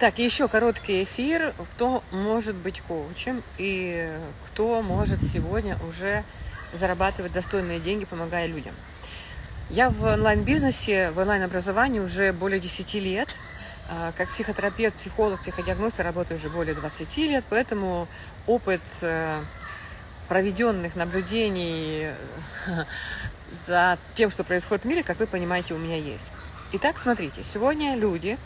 Так, еще короткий эфир, кто может быть коучем и кто может сегодня уже зарабатывать достойные деньги, помогая людям. Я в онлайн-бизнесе, в онлайн-образовании уже более 10 лет. А, как психотерапевт, психолог, психодиагност работаю уже более 20 лет, поэтому опыт э, проведенных наблюдений за тем, что происходит в мире, как вы понимаете, у меня есть. Итак, смотрите, сегодня люди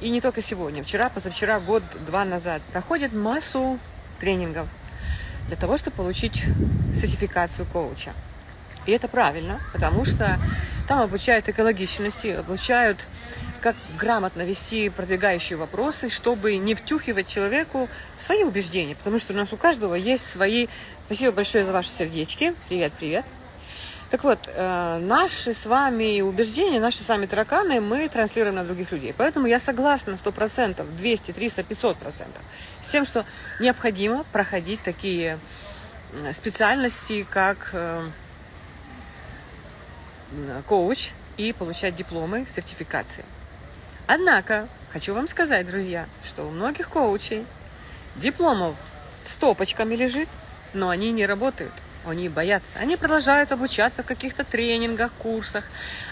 и не только сегодня, вчера, позавчера, год, два назад, проходят массу тренингов для того, чтобы получить сертификацию коуча. И это правильно, потому что там обучают экологичности, обучают, как грамотно вести продвигающие вопросы, чтобы не втюхивать человеку свои убеждения, потому что у нас у каждого есть свои... Спасибо большое за ваши сердечки. Привет, привет. Так вот, э, наши с вами убеждения, наши с вами тараканы мы транслируем на других людей. Поэтому я согласна 100%, 200, 300, 500% с тем, что необходимо проходить такие специальности, как э, коуч и получать дипломы, сертификации. Однако, хочу вам сказать, друзья, что у многих коучей дипломов с топочками лежит, но они не работают – они боятся. Они продолжают обучаться в каких-то тренингах, курсах.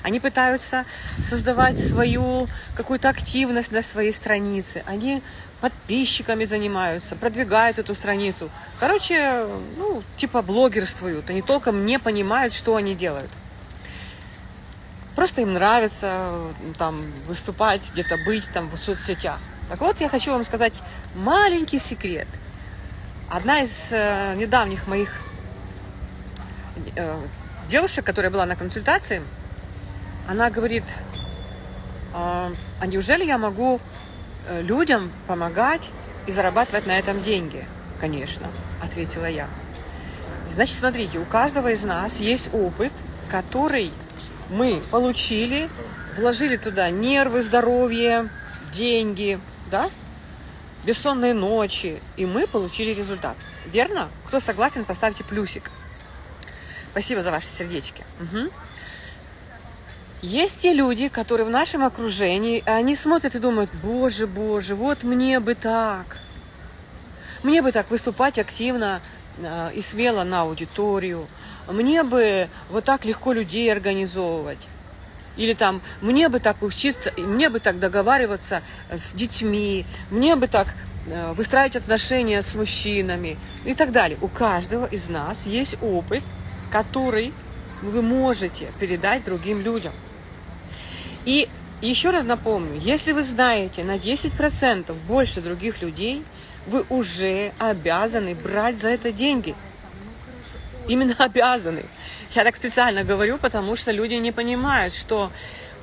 Они пытаются создавать свою какую-то активность на своей странице. Они подписчиками занимаются, продвигают эту страницу. Короче, ну, типа блогерствуют. Они толком не понимают, что они делают. Просто им нравится там выступать, где-то быть там в соцсетях. Так вот, я хочу вам сказать маленький секрет. Одна из э, недавних моих э, девушка, которая была на консультации, она говорит, а, а неужели я могу э, людям помогать и зарабатывать на этом деньги? Конечно, ответила я. Значит, смотрите, у каждого из нас есть опыт, который мы получили, вложили туда нервы, здоровье, деньги, да, бессонные ночи, и мы получили результат. Верно? Кто согласен, поставьте плюсик. Спасибо за ваши сердечки. Угу. Есть те люди, которые в нашем окружении, они смотрят и думают, боже, боже, вот мне бы так. Мне бы так выступать активно э, и смело на аудиторию. Мне бы вот так легко людей организовывать. Или там, мне бы так учиться, мне бы так договариваться с детьми, мне бы так э, выстраивать отношения с мужчинами и так далее. У каждого из нас есть опыт, который вы можете передать другим людям. И еще раз напомню, если вы знаете на 10% больше других людей, вы уже обязаны брать за это деньги. Именно обязаны. Я так специально говорю, потому что люди не понимают, что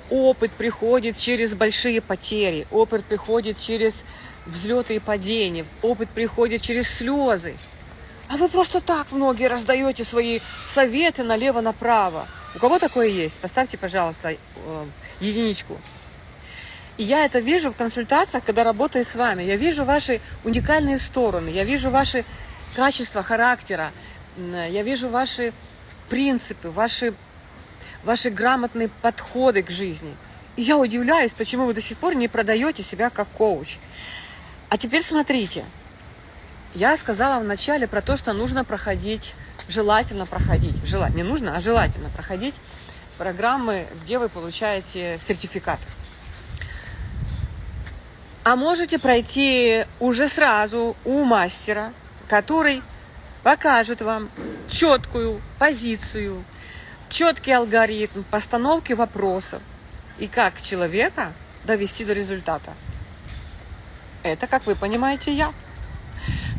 опыт приходит через большие потери, опыт приходит через взлеты и падения, опыт приходит через слезы. А вы просто так многие раздаете свои советы налево-направо. У кого такое есть? Поставьте, пожалуйста, э, единичку. И я это вижу в консультациях, когда работаю с вами. Я вижу ваши уникальные стороны, я вижу ваши качества характера, я вижу ваши принципы, ваши, ваши грамотные подходы к жизни. И я удивляюсь, почему вы до сих пор не продаете себя как коуч. А теперь смотрите, я сказала вначале про то, что нужно проходить, желательно проходить, желать, не нужно, а желательно проходить программы, где вы получаете сертификат. А можете пройти уже сразу у мастера, который покажет вам четкую позицию, четкий алгоритм постановки вопросов и как человека довести до результата. Это, как вы понимаете, я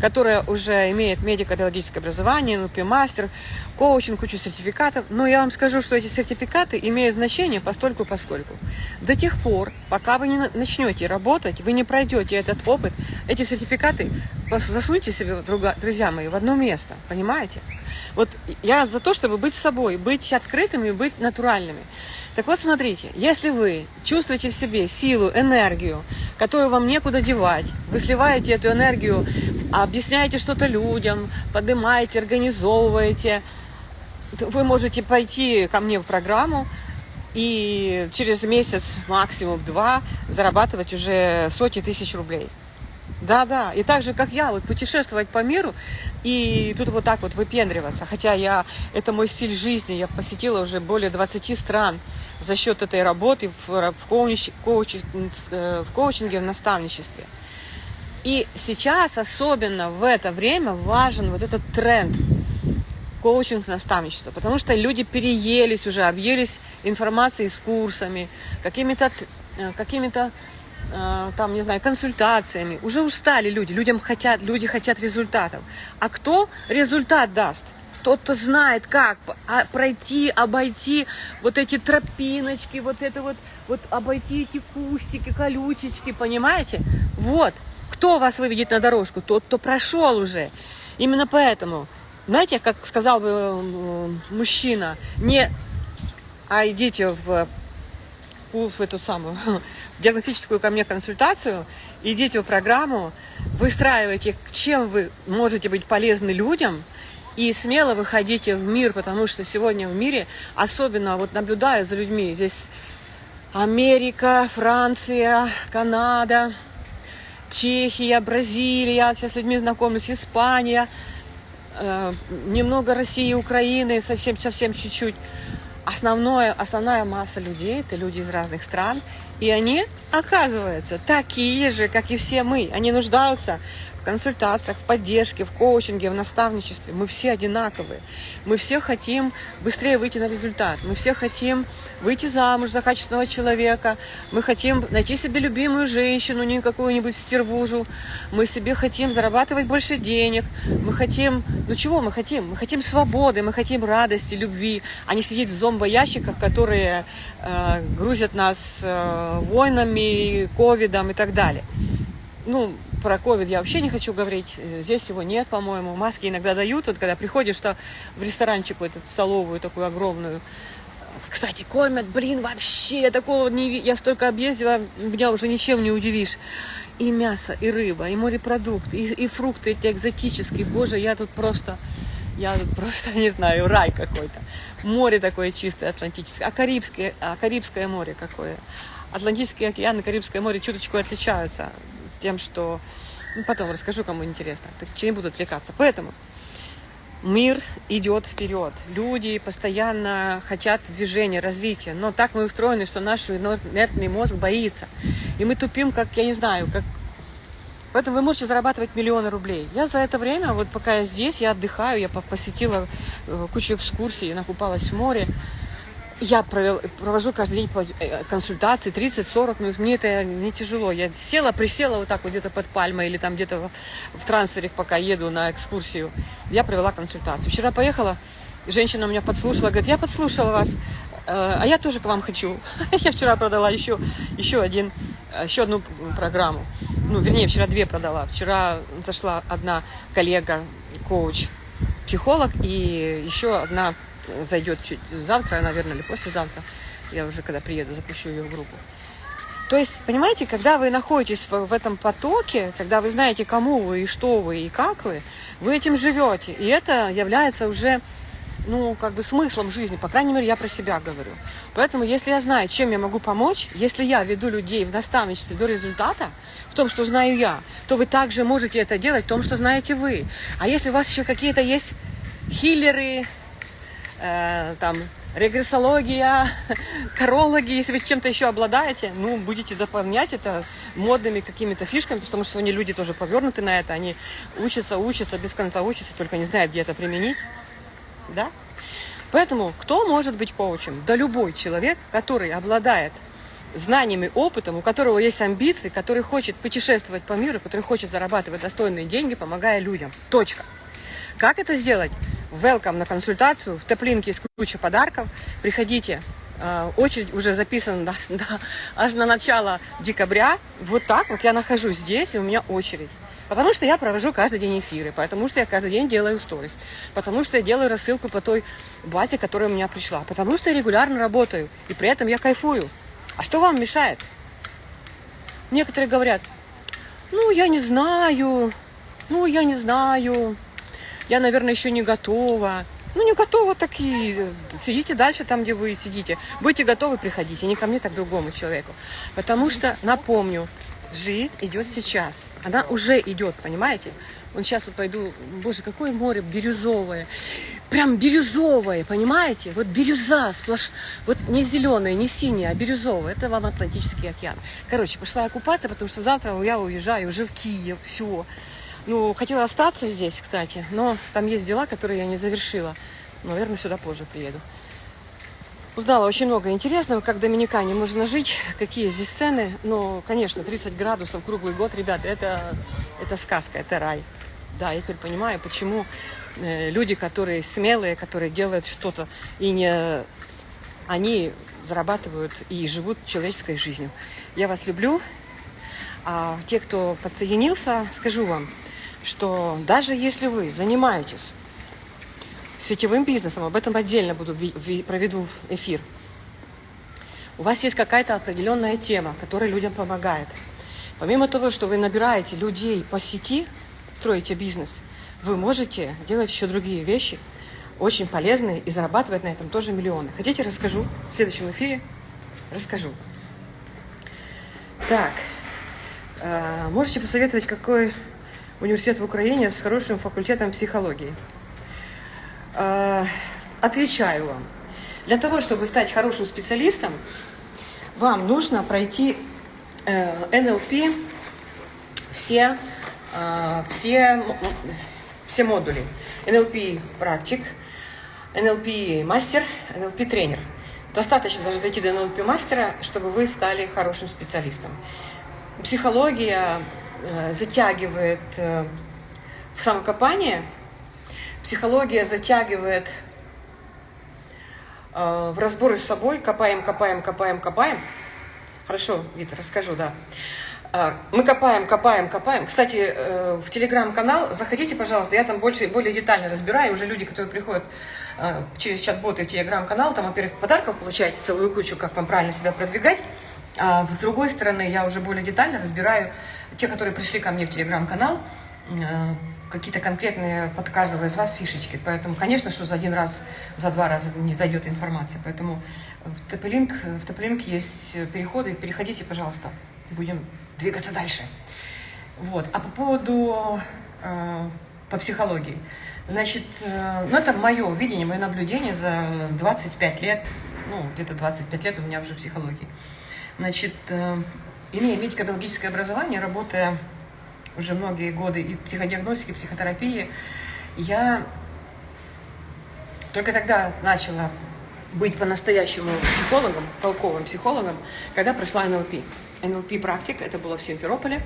которая уже имеет медико-биологическое образование, НУПИ-мастер, коучинг, кучу сертификатов. Но я вам скажу, что эти сертификаты имеют значение постольку поскольку. До тех пор, пока вы не начнете работать, вы не пройдете этот опыт, эти сертификаты засуньте себе, друзья мои, в одно место, понимаете? Вот я за то, чтобы быть собой, быть открытыми, быть натуральными. Так вот, смотрите, если вы чувствуете в себе силу, энергию, которую вам некуда девать, вы сливаете эту энергию, объясняете что-то людям, поднимаете, организовываете, вы можете пойти ко мне в программу и через месяц, максимум два, зарабатывать уже сотни тысяч рублей. Да, да. И так же, как я, вот путешествовать по миру и тут вот так вот выпендриваться. Хотя я, это мой стиль жизни. Я посетила уже более 20 стран за счет этой работы в, в, коуч, коуч, э, в коучинге, в наставничестве. И сейчас, особенно в это время, важен вот этот тренд коучинг, наставничество, потому что люди переелись уже, объелись информацией с курсами, какими-то э, какими-то Э, там, не знаю, консультациями. Уже устали люди, людям хотят, люди хотят результатов. А кто результат даст? Тот, кто знает, как а, пройти, обойти вот эти тропиночки, вот это вот, вот обойти эти кустики, колючечки, понимаете? Вот. Кто вас выведет на дорожку? Тот, кто прошел уже. Именно поэтому, знаете, как сказал бы э, мужчина, не а идите в, в эту самую диагностическую ко мне консультацию, идите в программу, выстраивайте, чем вы можете быть полезны людям, и смело выходите в мир, потому что сегодня в мире, особенно вот наблюдая за людьми, здесь Америка, Франция, Канада, Чехия, Бразилия, сейчас с людьми знакомлюсь, Испания, э, немного России, Украины, совсем-совсем чуть-чуть. Основное, основная масса людей, это люди из разных стран, и они, оказывается, такие же, как и все мы. Они нуждаются консультациях, в поддержке, в коучинге, в наставничестве. Мы все одинаковые. Мы все хотим быстрее выйти на результат. Мы все хотим выйти замуж за качественного человека. Мы хотим найти себе любимую женщину, не какую-нибудь стервужу. Мы себе хотим зарабатывать больше денег. Мы хотим... Ну чего мы хотим? Мы хотим свободы, мы хотим радости, любви, а не сидеть в зомбоящиках, которые э, грузят нас э, войнами, ковидом и так далее. Ну, про ковид я вообще не хочу говорить. Э, здесь его нет, по-моему. Маски иногда дают. Вот когда приходишь что в ресторанчик, в эту столовую такую огромную. Кстати, кормят, блин, вообще такого не... Я столько объездила, меня уже ничем не удивишь. И мясо, и рыба, и морепродукты, и, и фрукты эти экзотические. Боже, я тут просто... Я тут просто, не знаю, рай какой-то. Море такое чистое, атлантическое. А Карибское, а Карибское море какое. Атлантический океан и Карибское море чуточку отличаются тем, что... Ну, потом расскажу, кому интересно. Так не буду отвлекаться. Поэтому мир идет вперед. Люди постоянно хотят движения, развития. Но так мы устроены, что наш инертный мозг боится. И мы тупим, как, я не знаю, как... Поэтому вы можете зарабатывать миллионы рублей. Я за это время, вот пока я здесь, я отдыхаю, я посетила э, кучу экскурсий, накупалась в море. Я провел, провожу каждый день э, консультации 30-40 минут. Мне это не тяжело. Я села, присела вот так вот где-то под пальмой или там где-то в, трансфере, пока еду на экскурсию. Я провела консультацию. Вчера поехала, женщина меня подслушала, говорит, я подслушала вас, э, а я тоже к вам хочу. Я вчера продала еще, еще, один, еще одну программу. Ну, вернее, вчера две продала. Вчера зашла одна коллега, коуч, психолог, и еще одна зайдет чуть завтра, наверное, или послезавтра. Я уже, когда приеду, запущу ее в группу. То есть, понимаете, когда вы находитесь в, в этом потоке, когда вы знаете, кому вы, и что вы, и как вы, вы этим живете. И это является уже, ну, как бы смыслом жизни. По крайней мере, я про себя говорю. Поэтому, если я знаю, чем я могу помочь, если я веду людей в наставничестве до результата, в том, что знаю я, то вы также можете это делать в том, что знаете вы. А если у вас еще какие-то есть хиллеры, э, там, регрессология, корологи, если вы чем-то еще обладаете, ну, будете дополнять это модными какими-то фишками, потому что сегодня люди тоже повернуты на это, они учатся, учатся, без конца учатся, только не знают, где это применить, да? Поэтому кто может быть коучем? Да любой человек, который обладает знаниями, опытом, у которого есть амбиции, который хочет путешествовать по миру, который хочет зарабатывать достойные деньги, помогая людям. Точка. Как это сделать? welcome на консультацию. В Теплинке есть куча подарков. Приходите. А, очередь уже записана да, да, аж на начало декабря. Вот так вот я нахожусь здесь, и у меня очередь. Потому что я провожу каждый день эфиры, потому что я каждый день делаю сторис, потому что я делаю рассылку по той базе, которая у меня пришла, потому что я регулярно работаю, и при этом я кайфую. А что вам мешает? Некоторые говорят, ну, я не знаю, ну, я не знаю, я, наверное, еще не готова. Ну, не готовы, так и э, сидите дальше там, где вы сидите. Будете готовы, приходите. Не ко мне, так к другому человеку. Потому что, напомню, жизнь идет сейчас. Она уже идет, понимаете? Вот сейчас вот пойду, боже, какое море бирюзовое. Прям бирюзовое, понимаете? Вот бирюза сплошь, вот не зеленая, не синяя, а бирюзовая. Это вам Атлантический океан. Короче, пошла я купаться, потому что завтра я уезжаю уже в Киев, все. Ну, хотела остаться здесь, кстати, но там есть дела, которые я не завершила. Наверное, сюда позже приеду. Узнала очень много интересного, как в Доминикане можно жить, какие здесь цены. Но, конечно, 30 градусов круглый год, ребята, это, это сказка, это рай. Да, я теперь понимаю, почему э, люди, которые смелые, которые делают что-то, и не они зарабатывают и живут человеческой жизнью. Я вас люблю. А те, кто подсоединился, скажу вам, что даже если вы занимаетесь сетевым бизнесом, об этом отдельно буду проведу эфир, у вас есть какая-то определенная тема, которая людям помогает. Помимо того, что вы набираете людей по сети, строите бизнес, вы можете делать еще другие вещи, очень полезные, и зарабатывать на этом тоже миллионы. Хотите, расскажу в следующем эфире? Расскажу. Так, э, можете посоветовать, какой университет в Украине с хорошим факультетом психологии? Э, отвечаю вам. Для того, чтобы стать хорошим специалистом, вам нужно пройти э, НЛП все а, все, все модули. NLP практик, NLP мастер, NLP тренер. Достаточно даже дойти до NLP мастера, чтобы вы стали хорошим специалистом. Психология затягивает э, в самокопание, психология затягивает э, в разборы с собой, копаем, копаем, копаем, копаем. Хорошо, Вита, расскажу, да. Мы копаем, копаем, копаем. Кстати, э, в телеграм-канал заходите, пожалуйста, я там больше, более детально разбираю. Уже люди, которые приходят э, через чат-боты в телеграм-канал, там, во-первых, подарков получаете целую кучу, как вам правильно себя продвигать. А с другой стороны, я уже более детально разбираю те, которые пришли ко мне в телеграм-канал, э, какие-то конкретные под каждого из вас фишечки. Поэтому, конечно, что за один раз, за два раза не зайдет информация. Поэтому в ТП-линк, в ТП-линк есть переходы. Переходите, пожалуйста. Будем двигаться дальше. Вот. А по поводу, э, по психологии. Значит, э, ну это мое видение, мое наблюдение за 25 лет, ну где-то 25 лет у меня уже психологии. Значит, э, имея медико-биологическое образование, работая уже многие годы и в психодиагностике, и психотерапии, я только тогда начала быть по-настоящему психологом, толковым психологом, когда прошла НЛП. НЛП практик, это было в Симферополе.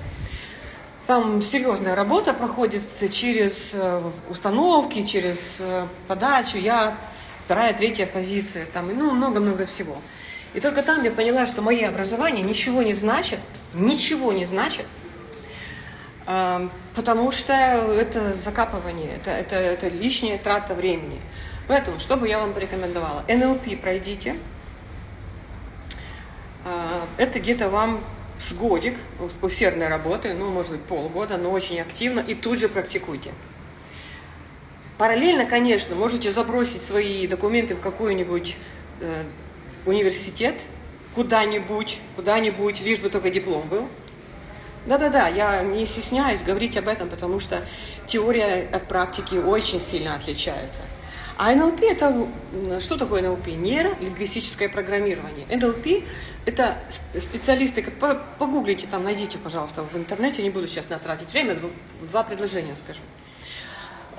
Там серьезная работа проходит через э, установки, через э, подачу. Я вторая, третья позиция, там, ну, много-много всего. И только там я поняла, что мое образование ничего не значит, ничего не значит, э, потому что это закапывание, это, это, это лишняя трата времени. Поэтому, что бы я вам порекомендовала? НЛП пройдите, а, это где-то вам с годик усердной работы, ну, может быть, полгода, но очень активно, и тут же практикуйте. Параллельно, конечно, можете забросить свои документы в какой-нибудь э, университет, куда-нибудь, куда-нибудь, лишь бы только диплом был. Да-да-да, я не стесняюсь говорить об этом, потому что теория от практики очень сильно отличается. А НЛП это что такое НЛП? Нейролингвистическое программирование. НЛП это специалисты, как погуглите там, найдите, пожалуйста, в интернете, не буду сейчас натратить время, два предложения скажу.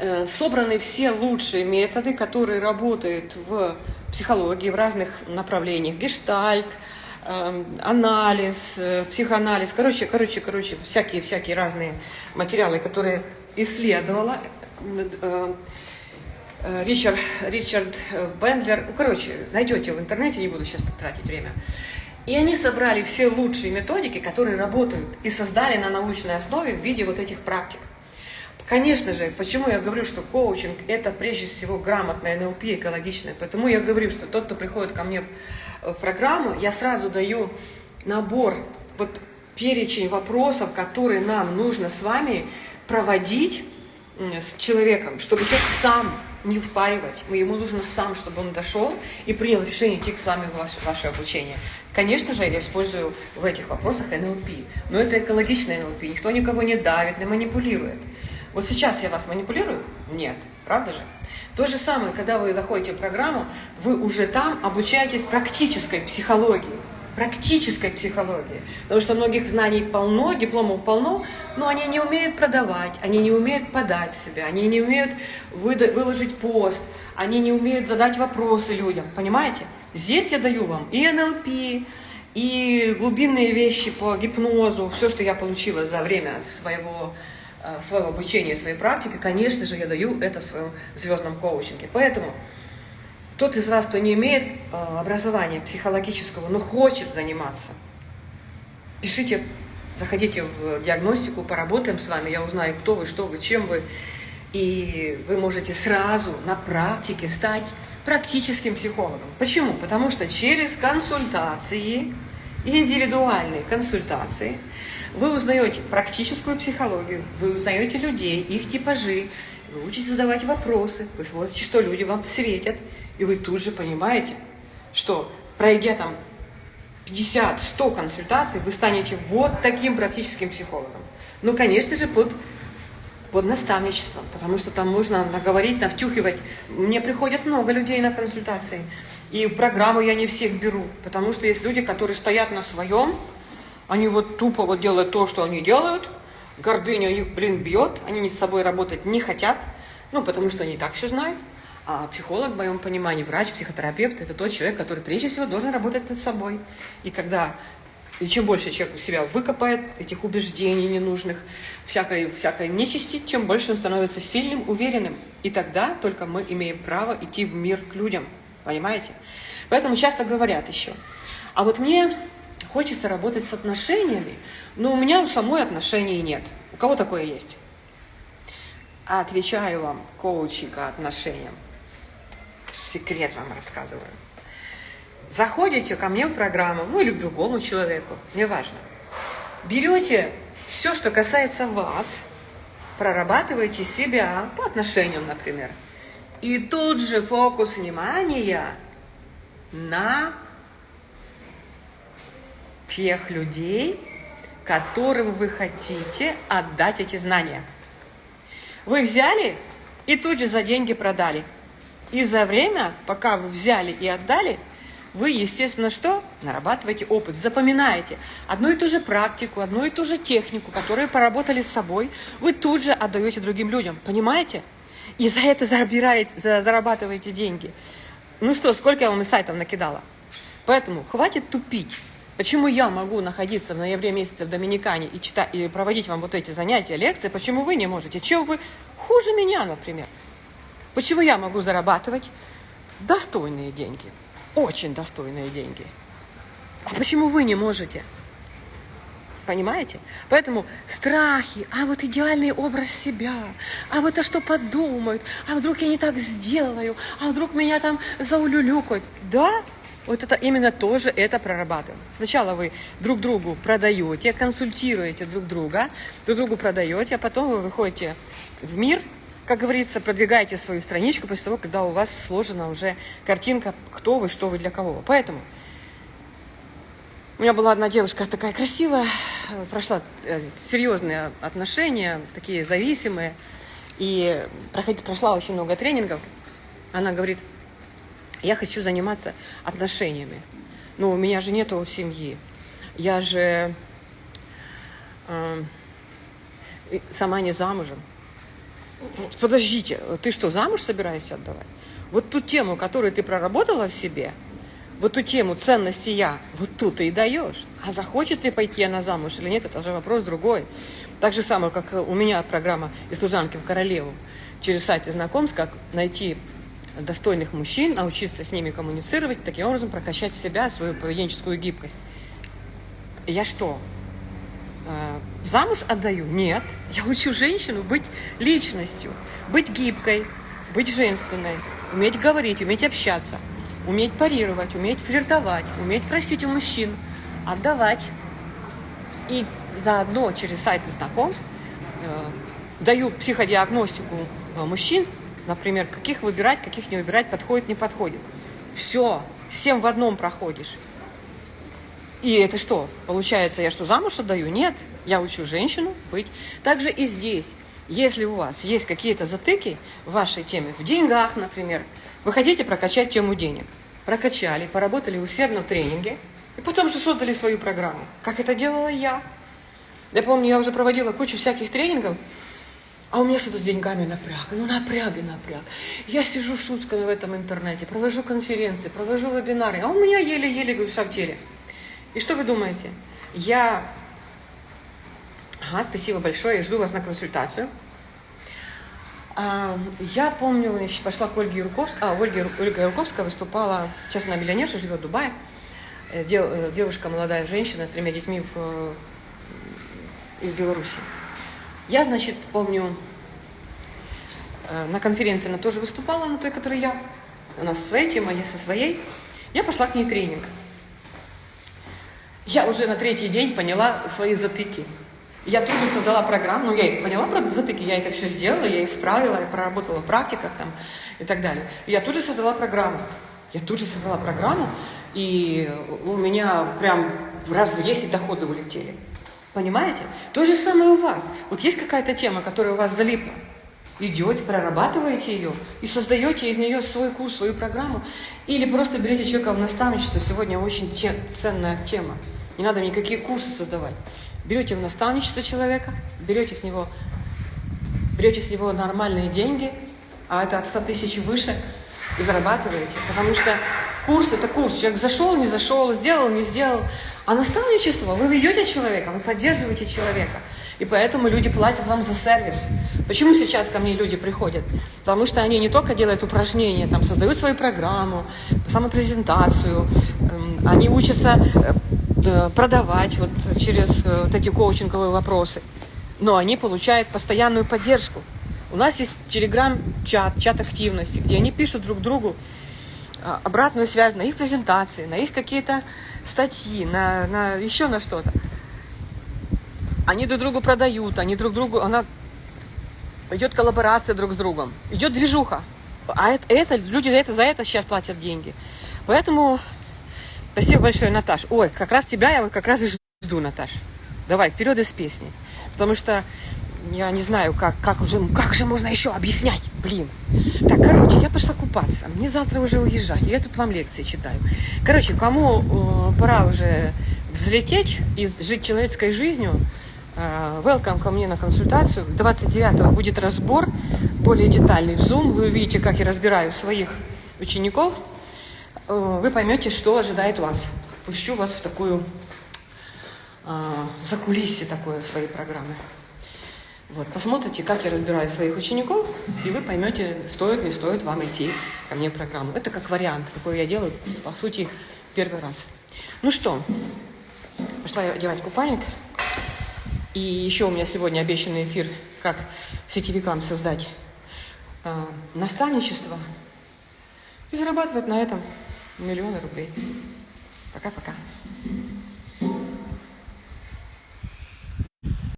Э, собраны все лучшие методы, которые работают в психологии, в разных направлениях. Гештальт, эм, анализ, э, психоанализ, короче, короче, короче, всякие-всякие разные материалы, которые исследовала э, Ричард, Ричард Бендлер, ну, короче, найдете в интернете, не буду сейчас тратить время. И они собрали все лучшие методики, которые работают, и создали на научной основе в виде вот этих практик. Конечно же, почему я говорю, что коучинг – это прежде всего грамотное НЛП, экологичное. Потому я говорю, что тот, кто приходит ко мне в программу, я сразу даю набор, вот перечень вопросов, которые нам нужно с вами проводить с человеком, чтобы человек сам не впаривать. Ему нужно сам, чтобы он дошел и принял решение идти с вами в ваше, ваше обучение. Конечно же, я использую в этих вопросах НЛП, но это экологичное НЛП. Никто никого не давит, не манипулирует. Вот сейчас я вас манипулирую? Нет. Правда же? То же самое, когда вы заходите в программу, вы уже там обучаетесь практической психологии. Практической психологии. Потому что многих знаний полно, дипломов полно, но они не умеют продавать, они не умеют подать себя, они не умеют выложить пост, они не умеют задать вопросы людям. Понимаете? Здесь я даю вам и НЛП, и глубинные вещи по гипнозу, все, что я получила за время своего Э, своего обучения, своей практики, конечно же, я даю это в своем звездном коучинге. Поэтому тот из вас, кто не имеет э, образования психологического, но хочет заниматься, пишите, заходите в диагностику, поработаем с вами, я узнаю, кто вы, что вы, чем вы, и вы можете сразу на практике стать практическим психологом. Почему? Потому что через консультации, индивидуальные консультации – вы узнаете практическую психологию, вы узнаете людей, их типажи, вы учитесь задавать вопросы, вы смотрите, что люди вам светят, и вы тут же понимаете, что пройдя там 50-100 консультаций, вы станете вот таким практическим психологом. Ну, конечно же, под, под наставничеством, потому что там можно наговорить, навтюхивать. Мне приходят много людей на консультации, и программу я не всех беру, потому что есть люди, которые стоят на своем, они вот тупо вот делают то, что они делают. Гордыня них, блин, бьет. Они с собой работать не хотят. Ну, потому что они и так все знают. А психолог, в моем понимании, врач, психотерапевт – это тот человек, который прежде всего должен работать над собой. И когда и чем больше человек у себя выкопает этих убеждений ненужных, всякой, всякой нечисти, чем больше он становится сильным, уверенным. И тогда только мы имеем право идти в мир к людям. Понимаете? Поэтому часто говорят еще. А вот мне Хочется работать с отношениями, но у меня у самой отношений нет. У кого такое есть? Отвечаю вам, коучинг по отношениям. Секрет вам рассказываю. Заходите ко мне в программу, ну или к другому человеку, неважно. Берете все, что касается вас, прорабатываете себя по отношениям, например. И тут же фокус внимания на тех людей, которым вы хотите отдать эти знания. Вы взяли и тут же за деньги продали. И за время, пока вы взяли и отдали, вы, естественно, что? Нарабатываете опыт, запоминаете одну и ту же практику, одну и ту же технику, которую поработали с собой, вы тут же отдаете другим людям. Понимаете? И за это зарабатываете деньги. Ну что, сколько я вам и сайтов накидала? Поэтому хватит тупить. Почему я могу находиться в ноябре месяце в Доминикане и, читать, и проводить вам вот эти занятия, лекции, почему вы не можете? Чем вы хуже меня, например? Почему я могу зарабатывать достойные деньги, очень достойные деньги? А почему вы не можете? Понимаете? Поэтому страхи, а вот идеальный образ себя, а вот а что подумают, а вдруг я не так сделаю, а вдруг меня там заулюлюкают. Да, вот это именно тоже это прорабатываем. Сначала вы друг другу продаете, консультируете друг друга, друг другу продаете, а потом вы выходите в мир, как говорится, продвигаете свою страничку после того, когда у вас сложена уже картинка, кто вы, что вы, для кого. Поэтому у меня была одна девушка такая красивая, прошла э, серьезные отношения, такие зависимые, и прошла очень много тренингов. Она говорит, я хочу заниматься отношениями. Но у меня же нету семьи. Я же э, сама не замужем. Подождите, ты что, замуж собираешься отдавать? Вот ту тему, которую ты проработала в себе, вот ту тему ценности я, вот тут ты и даешь. А захочет ли пойти она замуж или нет, это уже вопрос другой. Так же самое, как у меня программа «Из служанки в королеву» через сайт знакомств, как найти достойных мужчин, научиться с ними коммуницировать, таким образом прокачать себя, свою поведенческую гибкость. Я что, э, замуж отдаю? Нет. Я учу женщину быть личностью, быть гибкой, быть женственной, уметь говорить, уметь общаться, уметь парировать, уметь флиртовать, уметь просить у мужчин, отдавать. И заодно через сайты знакомств э, даю психодиагностику э, мужчин например, каких выбирать, каких не выбирать, подходит, не подходит. Все, всем в одном проходишь. И это что? Получается, я что, замуж отдаю? Нет, я учу женщину быть. Также и здесь. Если у вас есть какие-то затыки в вашей теме, в деньгах, например, вы хотите прокачать тему денег. Прокачали, поработали усердно в тренинге, и потом же создали свою программу. Как это делала я. Я помню, я уже проводила кучу всяких тренингов, а у меня что-то с деньгами напряг. Ну, напряг и напряг. Я сижу сутками в этом интернете, провожу конференции, провожу вебинары, а у меня еле-еле в теле. И что вы думаете? Я... Ага, спасибо большое, жду вас на консультацию. А, я помню, я пошла к Ольге Юрковской, а, Ольга, Ольга Юрковская выступала, сейчас она миллионерша, живет в Дубае, э, э, девушка, молодая женщина с тремя детьми в, э, из Беларуси. Я, значит, помню, на конференции она тоже выступала, на той, которой я. У нас своя тема, я со своей. Я пошла к ней тренинг. Я уже на третий день поняла свои затыки. Я тут же создала программу, ну, я поняла про затыки, я это все сделала, я исправила, я проработала в практиках там и так далее. я тут же создала программу. Я тут же создала программу, и у меня прям раз в 10 доходы улетели. Понимаете? То же самое у вас. Вот есть какая-то тема, которая у вас залипла. Идете, прорабатываете ее и создаете из нее свой курс, свою программу. Или просто берете человека в наставничество. Сегодня очень те, ценная тема. Не надо никакие курсы создавать. Берете в наставничество человека, берете с него, берете с него нормальные деньги, а это от 100 тысяч выше, и зарабатываете. Потому что курс – это курс. Человек зашел, не зашел, сделал, не сделал. А наставничество – вы ведете человека, вы поддерживаете человека. И поэтому люди платят вам за сервис. Почему сейчас ко мне люди приходят? Потому что они не только делают упражнения, там, создают свою программу, самопрезентацию, эм, они учатся э, Э, продавать вот через э, вот эти коучинговые вопросы. Но они получают постоянную поддержку. У нас есть телеграм-чат, чат активности, где они пишут друг другу обратную связь на их презентации, на их какие-то статьи, на, на еще на что-то. Они друг другу продают, они друг другу, она идет коллаборация друг с другом, идет движуха. А это, это люди это, за это сейчас платят деньги. Поэтому Спасибо большое, Наташ. Ой, как раз тебя я как раз и жду, Наташ. Давай, вперед из песни. Потому что я не знаю, как, как, уже, как же можно еще объяснять, блин. Так, короче, я пошла купаться. Мне завтра уже уезжать. Я тут вам лекции читаю. Короче, кому э, пора уже взлететь и жить человеческой жизнью, э, welcome ко мне на консультацию. 29-го будет разбор, более детальный в Zoom. Вы увидите, как я разбираю своих учеников Э, вы поймете, что ожидает вас. Пущу вас в такую э, закулисье такое своей программы. Вот, посмотрите, как я разбираю своих учеников, и вы поймете, стоит, не стоит вам идти ко мне в программу. Это как вариант, такой я делаю, по сути, первый раз. Ну что, пошла я одевать купальник. И еще у меня сегодня обещанный эфир, как сетевикам создать э, наставничество и зарабатывать на этом миллионы рублей. Пока-пока.